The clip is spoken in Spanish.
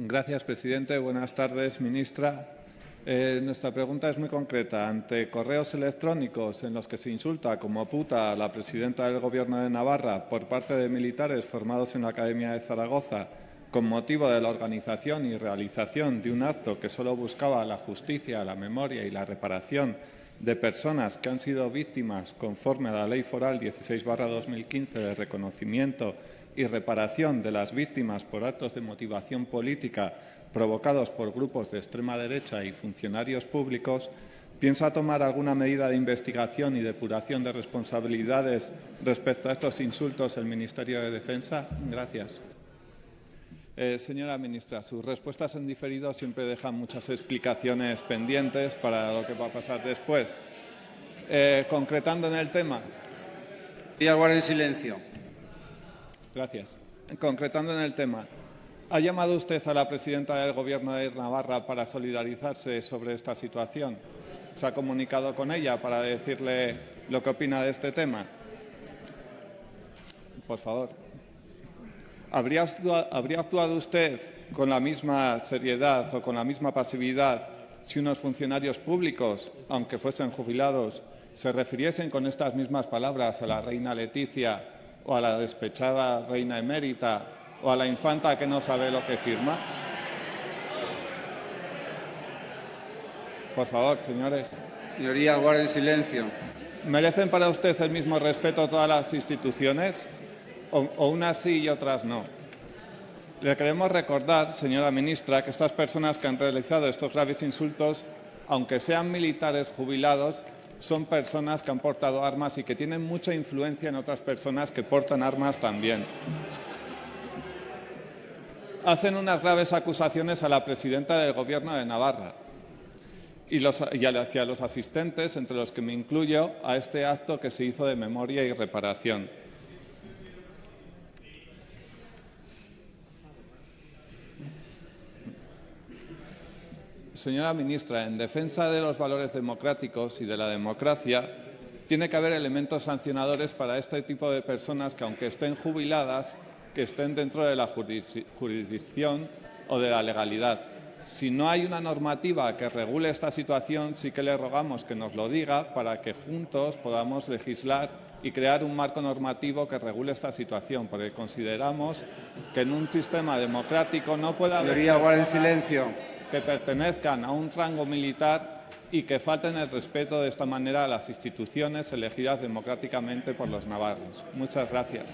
Gracias, presidente. Buenas tardes, ministra. Eh, nuestra pregunta es muy concreta. Ante correos electrónicos en los que se insulta como puta a la presidenta del Gobierno de Navarra por parte de militares formados en la Academia de Zaragoza con motivo de la organización y realización de un acto que solo buscaba la justicia, la memoria y la reparación de personas que han sido víctimas conforme a la Ley Foral 16-2015 de reconocimiento y reparación de las víctimas por actos de motivación política provocados por grupos de extrema derecha y funcionarios públicos, ¿piensa tomar alguna medida de investigación y depuración de responsabilidades respecto a estos insultos el Ministerio de Defensa? Gracias. Eh, señora ministra, sus respuestas en diferido siempre dejan muchas explicaciones pendientes para lo que va a pasar después. Eh, concretando en el tema. Y guarda en silencio. Gracias. Concretando en el tema, ¿ha llamado usted a la presidenta del Gobierno de Navarra para solidarizarse sobre esta situación? ¿Se ha comunicado con ella para decirle lo que opina de este tema? Por favor. ¿Habría actuado, usted con la misma seriedad o con la misma pasividad si unos funcionarios públicos, aunque fuesen jubilados, se refiriesen con estas mismas palabras a la reina Leticia o a la despechada reina emérita o a la infanta que no sabe lo que firma? Por favor, señores. Señoría, guarden silencio. ¿Merecen para usted el mismo respeto todas las instituciones? o, unas sí y otras no. Le queremos recordar, señora ministra, que estas personas que han realizado estos graves insultos, aunque sean militares jubilados, son personas que han portado armas y que tienen mucha influencia en otras personas que portan armas también. Hacen unas graves acusaciones a la presidenta del Gobierno de Navarra y, los, y hacia los asistentes, entre los que me incluyo, a este acto que se hizo de memoria y reparación. Señora ministra, en defensa de los valores democráticos y de la democracia, tiene que haber elementos sancionadores para este tipo de personas que, aunque estén jubiladas, que estén dentro de la jurisdicción o de la legalidad. Si no hay una normativa que regule esta situación, sí que le rogamos que nos lo diga para que juntos podamos legislar y crear un marco normativo que regule esta situación, porque consideramos que en un sistema democrático no puede haber... Señoría, en silencio que pertenezcan a un rango militar y que falten el respeto de esta manera a las instituciones elegidas democráticamente por los navarros. Muchas gracias.